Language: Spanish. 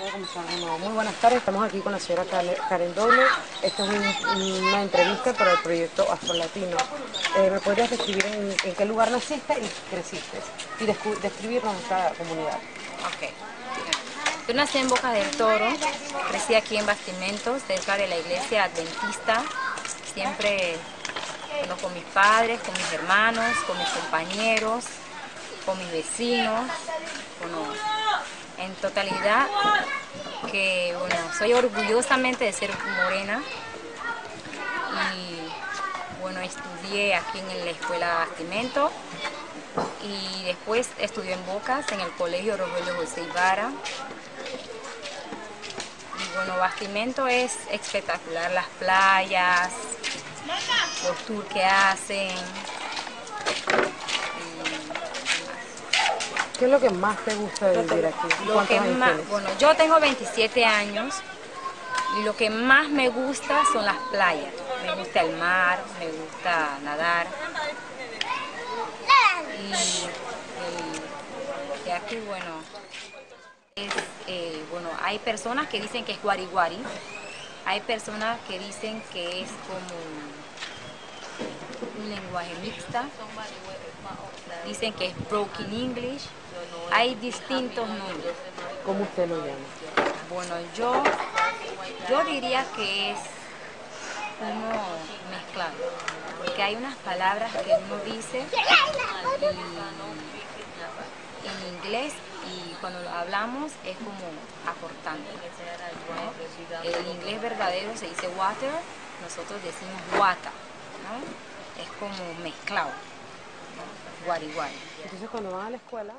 Muy buenas tardes, estamos aquí con la señora Karen Doble. Esta es una entrevista para el proyecto Afro-Latino. Eh, ¿Me podrías describir en, qué lugar naciste y creciste? Y describirnos esta comunidad. Ok. Yo nací en Boca del Toro, crecí aquí en Bastimentos, cerca de la iglesia adventista. Siempre con mis padres, con mis hermanos, con mis compañeros, con mis vecinos. Bueno, en totalidad que bueno, soy orgullosamente de ser morena. Y bueno, estudié aquí en la escuela Bastimento y después estudié en Bocas, en el colegio Rogelio José Ibarra. Y bueno, Bastimento es espectacular, las playas, los tours que hacen, ¿Qué es lo que más te gusta de vivir aquí? Lo que más, bueno, yo tengo 27 años y lo que más me gusta son las playas. Me gusta el mar, me gusta nadar. Y, aquí, bueno, eh, bueno, hay personas que dicen que es guariguari, hay personas que dicen que es como un lenguaje mixta, dicen que es broken English, hay distintos nombres. ¿Cómo usted lo llama? Bueno, yo, yo diría que es uno mezclado, porque hay unas palabras que uno dice en inglés y cuando lo hablamos es como aportando. El inglés verdadero se dice water, nosotros decimos wata, ¿no? es como mezclado, guari guari. Entonces cuando van a la escuela